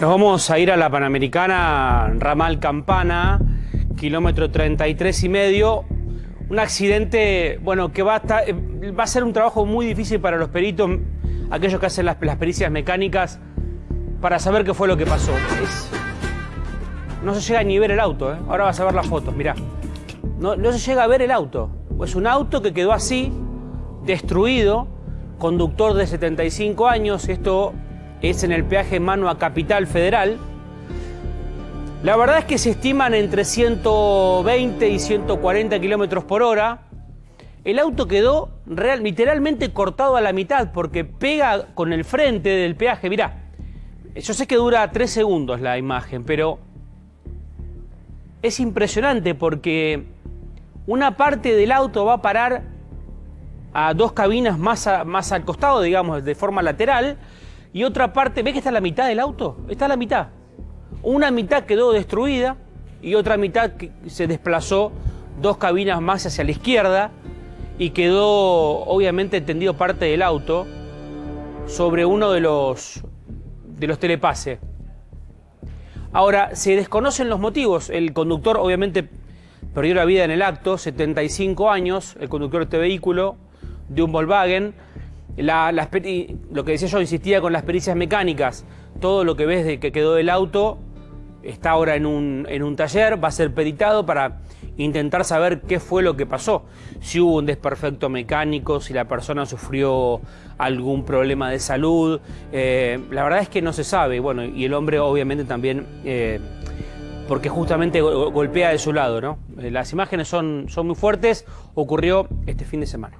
Nos vamos a ir a la Panamericana, ramal Campana, kilómetro 33 y medio. Un accidente, bueno, que va a, estar- eh, va a ser un trabajo muy difícil para los peritos, aquellos que hacen las, pericias mecánicas, para saber qué fue lo que pasó. No se llega ni a ver el auto, ¿eh? Ahora vas a ver las fotos, mirá. No, no se llega a ver el auto. Es un auto que quedó así, destruido, conductor de 75 años, esto es en el peaje mano a Capital Federal. La verdad es que se estiman entre 120 y 140 kilómetros por hora. El auto quedó literalmente cortado a la mitad porque pega con el frente del peaje. Mirá, yo sé que dura tres segundos la imagen, pero es impresionante porque una parte del auto va a parar a dos cabinas más, a- más al costado, digamos, de forma lateral, y otra parte, ¿ves que está la mitad del auto? Está la mitad. Una mitad quedó destruida y otra mitad se desplazó dos cabinas más hacia la izquierda y quedó obviamente tendido parte del auto sobre uno de los, de los telepases. Ahora, se desconocen los motivos. El conductor obviamente perdió la vida en el acto, 75 años, el conductor de este vehículo, de un Volkswagen. La- lo que decía yo, insistía con las pericias mecánicas. Todo lo que ves de que quedó del auto está ahora en un, en un taller, va a ser peritado para intentar saber qué fue lo que pasó. Si hubo un desperfecto mecánico, si la persona sufrió algún problema de salud. Eh, la verdad es que no se sabe. Bueno, y el hombre obviamente también, eh, porque justamente go- golpea de su lado, ¿no? Eh, Las imágenes son, son muy fuertes. Ocurrió este fin de semana.